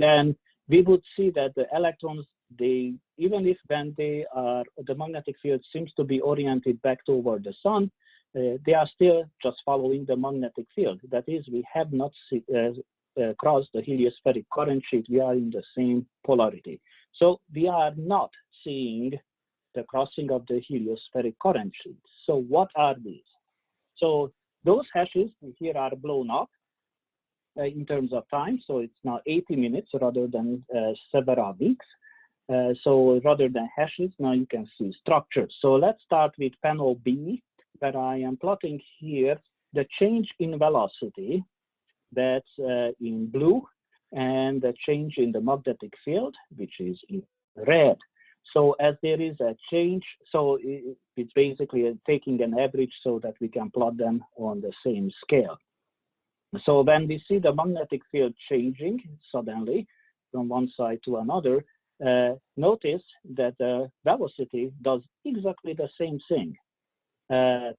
then we would see that the electrons, they, even if when they are, the magnetic field seems to be oriented back toward the sun, they are still just following the magnetic field. That is, we have not see, uh, uh, crossed the heliospheric current sheet. We are in the same polarity. So we are not seeing the crossing of the heliospheric current sheet. So what are these? So those hashes here are blown up uh, in terms of time. So it's now 80 minutes rather than uh, several weeks. Uh, so rather than hashes, now you can see structures. So let's start with panel B, that I am plotting here the change in velocity that's uh, in blue and the change in the magnetic field, which is in red. So as there is a change, so it's basically taking an average so that we can plot them on the same scale. So when we see the magnetic field changing suddenly from one side to another, uh, notice that the velocity does exactly the same thing. Uh,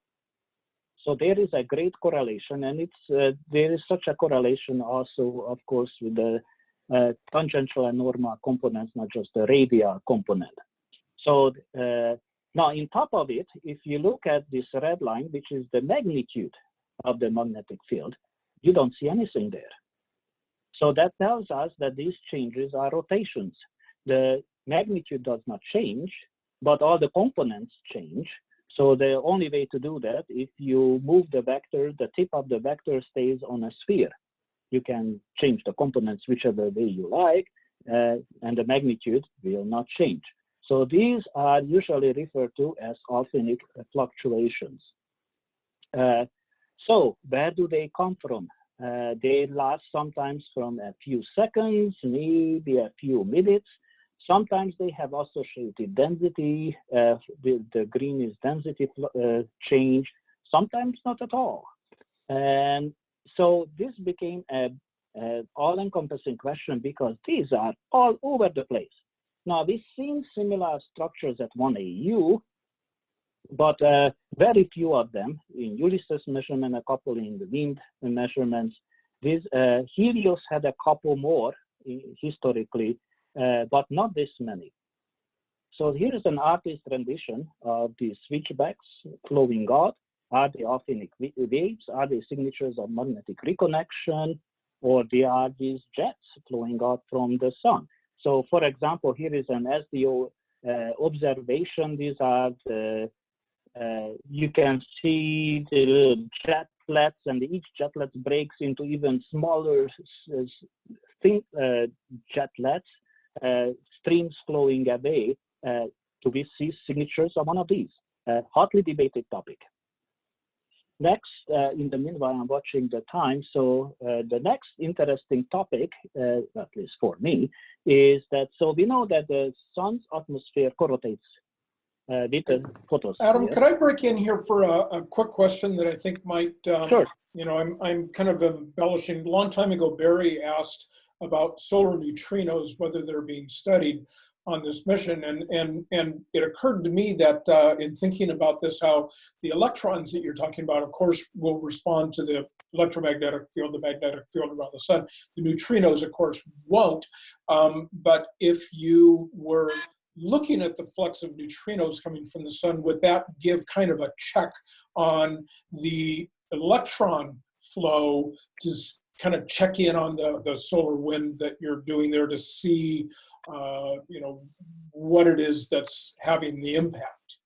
so there is a great correlation, and it's uh, there is such a correlation also, of course, with the uh, tangential and normal components, not just the radial component. So now, in top of it, if you look at this red line, which is the magnitude of the magnetic field, you don't see anything there. So that tells us that these changes are rotations. The magnitude does not change, but all the components change. So the only way to do that, if you move the vector, the tip of the vector stays on a sphere. You can change the components whichever way you like, uh, and the magnitude will not change. So these are usually referred to as Alfvénic fluctuations. Uh, so where do they come from? Uh, they last sometimes from a few seconds, maybe a few minutes. Sometimes they have associated density. Uh, the, the green is density uh, change. Sometimes not at all. And so this became a, a all-encompassing question because these are all over the place. Now we've seen similar structures at 1AU, but uh, very few of them in Ulysses measurement, a couple in the wind measurements. This uh, Helios had a couple more historically, uh, but not this many. So here is an artist rendition of the switchbacks flowing out. Are they Alfvénic waves? Are they signatures of magnetic reconnection? Or they are these jets flowing out from the sun? So for example, here is an SDO uh, observation. These are the uh, you can see the little jetlets and each jetlet breaks into even smaller thing, uh, jetlets, streams flowing away uh, to be see signatures of one of these. hotly debated topic. Next, uh, in the meanwhile, I'm watching the time. So uh, the next interesting topic, uh, at least for me, is that so we know that the sun's atmosphere corrotates uh, with the photosphere. Adam, could I break in here for a, a quick question that I think might, um, Sure. you know, I'm, I'm kind of embellishing. A long time ago, Barry asked about solar neutrinos, whether they're being studied on this mission. And, and, and it occurred to me that uh, in thinking about this, how the electrons that you're talking about, of course, will respond to the electromagnetic field, the magnetic field around the sun. The neutrinos, of course, won't. Um, but if you were looking at the flux of neutrinos coming from the sun, would that give kind of a check on the electron flow to kind of check in on the, the solar wind that you're doing there to see, uh, you know, what it is that's having the impact?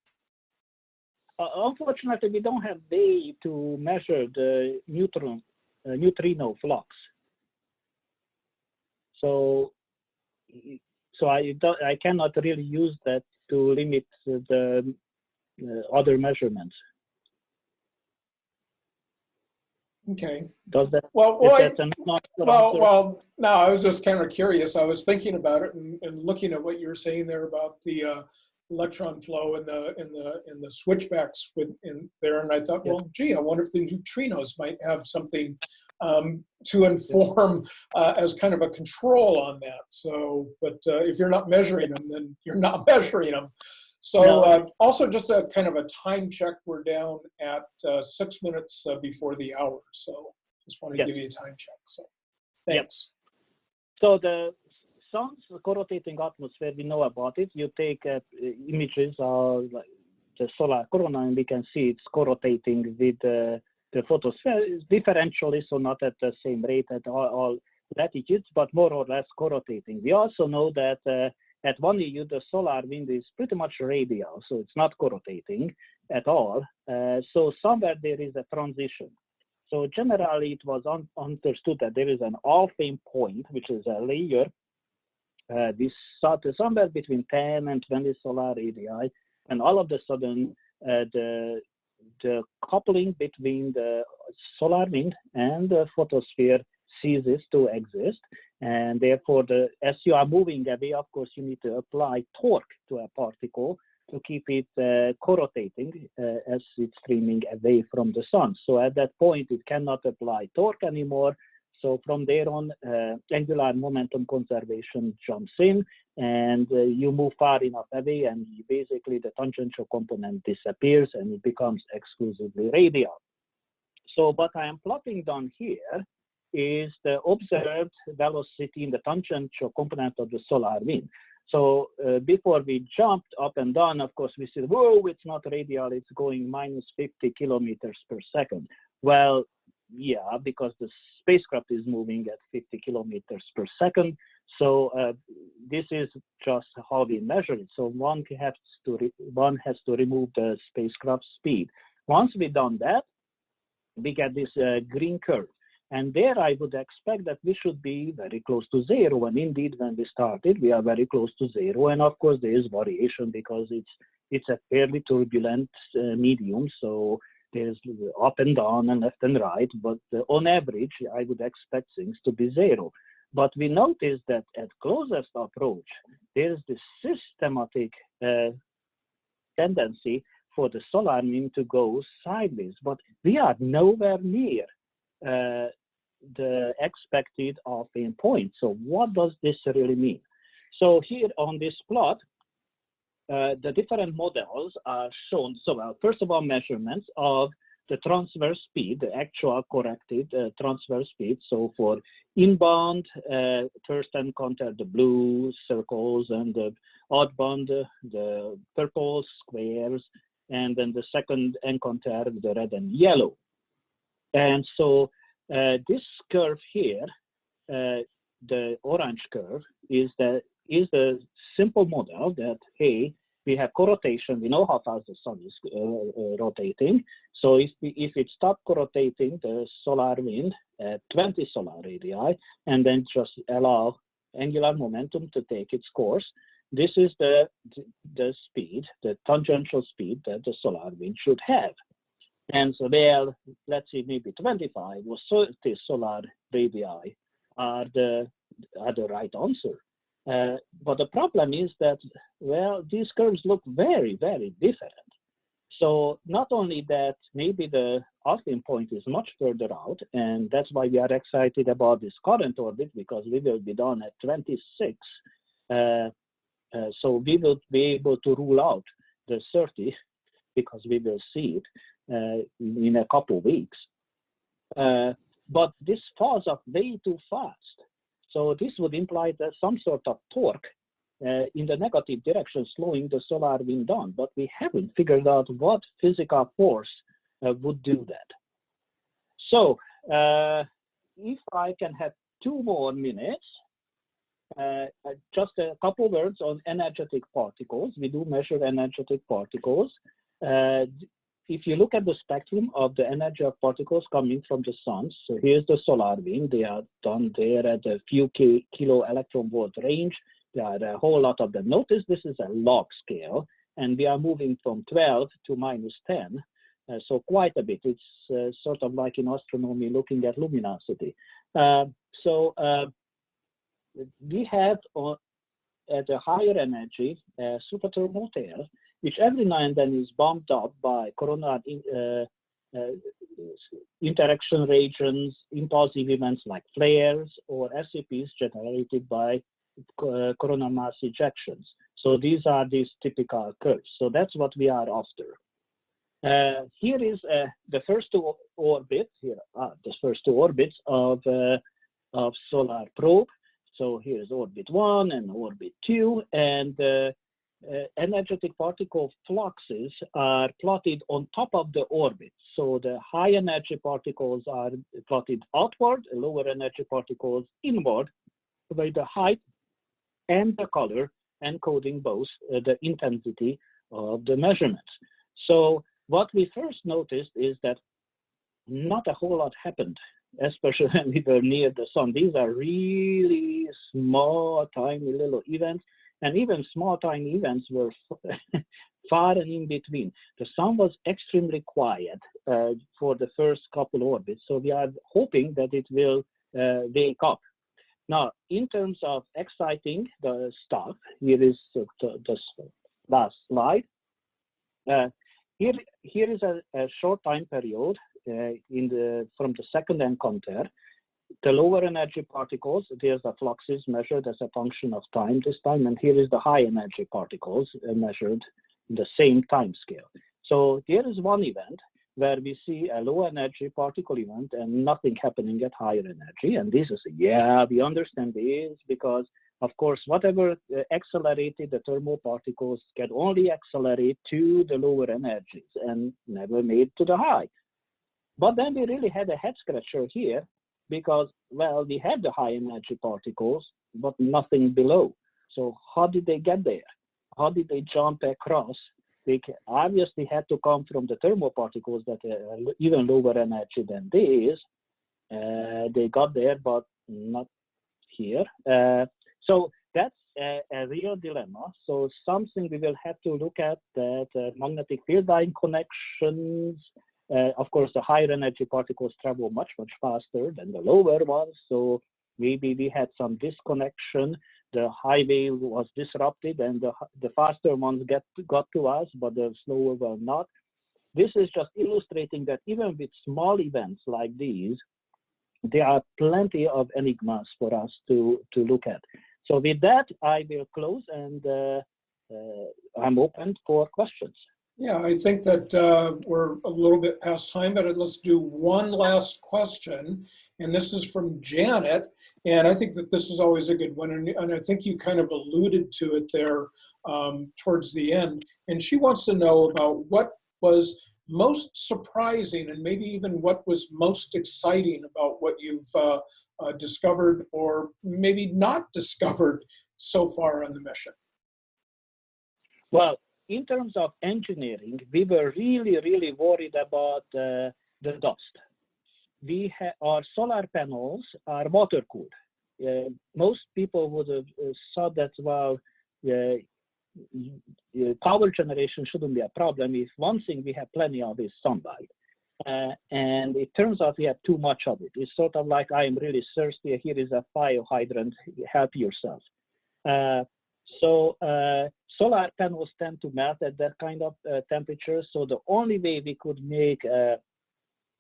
Uh, unfortunately, we don't have way to measure the neutron, uh, neutrino flux. So so I don't, I cannot really use that to limit the other measurements. Okay. Does that? Well, well, I- Well, answer? well, no, I was just kind of curious. I was thinking about it and, and looking at what you were saying there about the uh, electron flow and the and the and the switchbacks with in there, and I thought, Yeah. well, gee, I wonder if the neutrinos might have something um, to inform uh, as kind of a control on that. So, but uh, if you're not measuring them, then you're not measuring them. So, No. uh, also just a kind of a time check. We're down at uh, six minutes uh, before the hour. So, just want to give you a time check. So, thanks. So the sun's rotating atmosphere, we know about it. You take uh, images of the solar corona, and we can see it's corrotating with uh, the photosphere It's differentially, so not at the same rate at all, all latitudes, but more or less corrotating. We also know that uh, at 1 AU, the solar wind is pretty much radial, so it's not corrotating at all. Uh, so somewhere there is a transition. So generally, it was un understood that there is an Alfvén point, which is a layer uh, this somewhere between 10 and 20 solar radii, and all of a sudden, uh, the the coupling between the solar wind and the photosphere ceases to exist, And therefore, the, as you are moving away, of course, you need to apply torque to a particle to keep it uh, co-rotating uh, as it's streaming away from the sun. So at that point, it cannot apply torque anymore. So from there on, uh, angular momentum conservation jumps in and uh, you move far enough away and basically the tangential component disappears and it becomes exclusively radial. So what I am plotting down here is the observed velocity in the tangential component of the solar wind. So uh, before we jumped up and down, of course, we said, whoa, it's not radial, it's going minus 50 kilometers per second. Well, yeah, because the spacecraft is moving at 50 kilometers per second. So uh, this is just how we measure it. So one has to one has to remove the spacecraft speed. Once we've done that, we get this uh, green curve. And there I would expect that we should be very close to zero. And indeed, when we started, we are very close to zero. And of course, there is variation because it's it's a fairly turbulent uh, medium. So there's up and down and left and right. But uh, on average, I would expect things to be zero. But we notice that at closest approach, there's this systematic uh, tendency for the solar wind to go sideways. But we are nowhere near uh, the expected Alfvén point. So what does this really mean? So here on this plot, uh, the different models are shown. So well, first of all, measurements of the transfer speed, the actual corrected uh, speed. So for inbound, uh, first encounter the blue circles and the outbound, uh, the purple squares, and then the second encounter the red and yellow. And so uh, this curve here, uh, the orange curve, is the is the simple model that hey, we have co-rotation. We know how fast the sun is uh, uh, rotating. So if we, if it stopped co-rotating the solar wind at 20 solar radii, and then just allow angular momentum to take its course, this is the the speed, the tangential speed that the solar wind should have. And so there, let's say maybe 25 or 30 solar radii are the, are the right answer. Uh, but the problem is that, well, these curves look very, very different. So not only that, maybe the Alfvén point is much further out, and that's why we are excited about this current orbit, because we will be done at 26. Uh, uh, so we will be able to rule out the 30 because we will see it. Uh, in a couple of weeks. Uh, but this falls off way too fast. So this would imply that some sort of torque uh, in the negative direction, slowing the solar wind down. But we haven't figured out what physical force uh, would do that. So uh, if I can have two more minutes, uh, just a couple words on energetic particles. We do measure energetic particles if you look at the spectrum of the energy of particles coming from the sun, so here's the solar beam, They are done there at a few kilo electron volt range. There are a whole lot of them. Notice this is a log scale, and we are moving from 12 to minus 10. Uh, so quite a bit. It's uh, sort of like in astronomy looking at luminosity. Uh, so uh, we have uh, at a higher energy super thermal tail which every now and then is bumped up by coronal uh, uh, interaction regions, impulsive events like flares or SEPs generated by uh, coronal mass ejections. So these are these typical curves. So that's what we are after. Uh, here is uh, the first two orbits, here are the first two orbits of, uh, of solar probe. So here's orbit one and orbit two, and uh, energetic particle fluxes are plotted on top of the orbit. So the high energy particles are plotted outward, lower energy particles inward, by the height and the color encoding both uh, the intensity of the measurements. So what we first noticed is that not a whole lot happened, especially when we were near the sun. These are really small, tiny little events and even small time events were far and in between. The sun was extremely quiet uh, for the first couple orbits, so we are hoping that it will uh, wake up. Now, in terms of exciting the stuff, here is the, the, last slide. Uh, here, here is a, a short time period uh, in the from the second encounter. The lower energy particles, there's the fluxes measured as a function of time this time, and here is the high energy particles uh, measured in the same time scale. So there is one event where we see a low energy particle event and nothing happening at higher energy. And this is, yeah, we understand this because, of course, whatever uh, accelerated the thermal particles can only accelerate to the lower energies and never made to the high. But then we really had a head scratcher here because, well, we have the high energy particles, but nothing below. So how did they get there? How did they jump across they obviously had to come from the thermal particles that are even lower energy than these. Uh, they got there, but not here. Uh, so that's a, a, real dilemma. So something we will have to look at that uh, magnetic field line connections. Uh, of course, the higher energy particles travel much, much faster than the lower ones. So maybe we had some disconnection the highway was disrupted and the, the faster ones get got to us, but the slower were not. This is just illustrating that even with small events like these, there are plenty of enigmas for us to, to look at. So with that, I will close and uh, uh, I'm open for questions. Yeah, I think that uh, we're a little bit past time, but let's do one last question. And this is from Janet. And I think that this is always a good one. And, and I think you kind of alluded to it there um, towards the end. And she wants to know about what was most surprising and maybe even what was most exciting about what you've uh, uh, discovered or maybe not discovered so far on the mission. Well, in terms of engineering, we were really, really worried about uh, the dust. We our solar panels are water cooled. Uh, most people would have uh, thought that well, uh, power generation shouldn't be a problem. If one thing we have plenty of is sunlight. Uh, and it turns out we have too much of it. It's sort of like I am really thirsty. Here is a fire hydrant. Help yourself. So uh, solar panels tend to melt at that kind of uh, temperature. So the only way we could make uh,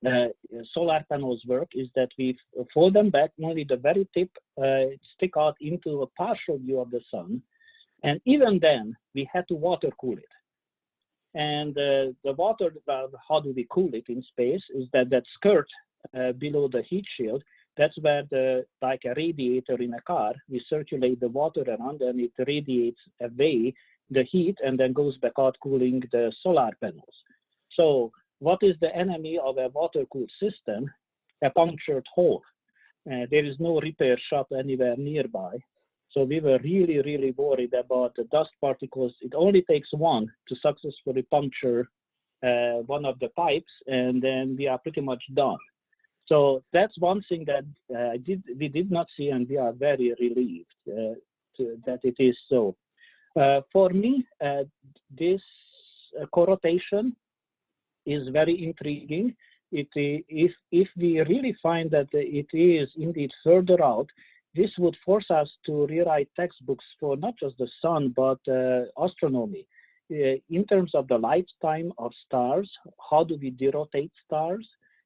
uh, solar panels work is that we fold them back, only the very tip uh, stick out into a partial view of the sun. And even then, we had to water cool it. And uh, the water, how do we cool it in space, is that that skirt below the heat shield that's where the, like a radiator in a car, we circulate the water around and it radiates away the heat and then goes back out cooling the solar panels. So what is the enemy of a water-cooled system? A punctured hole. Uh, there is no repair shop anywhere nearby. So we were really, really worried about the dust particles. It only takes one to successfully puncture uh, one of the pipes, and then we are pretty much done. So that's one thing that uh, did, we did not see, and we are very relieved uh, to, that it is so. Uh, for me, uh, this uh, co-rotation is very intriguing. It, if, if we really find that it is indeed further out, this would force us to rewrite textbooks for not just the sun, but uh, astronomy. in terms of the lifetime of stars, how do we derotate stars?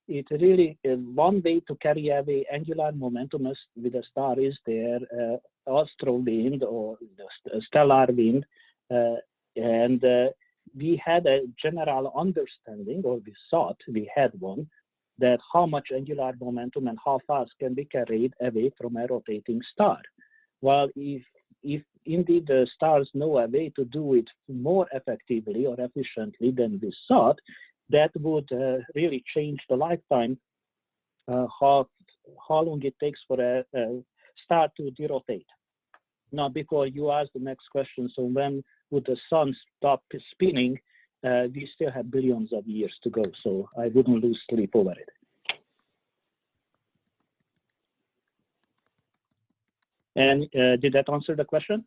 It really is one way to carry away angular momentum with a star is their uh, astral wind or the stellar wind. Uh, and uh, we had a general understanding, or we thought we had one, that how much angular momentum and how fast can be carried away from a rotating star. Well, if if indeed the stars know a way to do it more effectively or efficiently than we thought, that would uh, really change the lifetime, uh, how, how long it takes for a, a star to derotate. Now, before you ask the next question, so when would the sun stop spinning? Uh, we still have billions of years to go, so I wouldn't lose sleep over it. And uh, did that answer the question?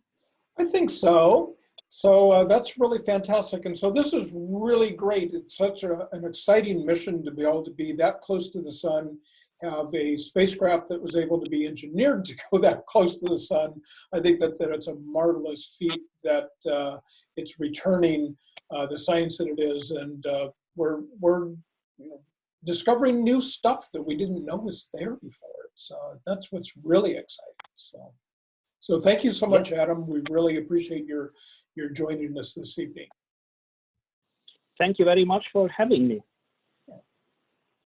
I think so. So uh, that's really fantastic. And so this is really great. It's such a, an exciting mission to be able to be that close to the sun, have a spacecraft that was able to be engineered to go that close to the sun. I think that, that it's a marvelous feat that uh, it's returning uh, the science that it is, and uh, we're we're you know, discovering new stuff that we didn't know was there before. So that's what's really exciting. So, so thank you so much, Adam. We really appreciate your your joining us this evening. Thank you very much for having me.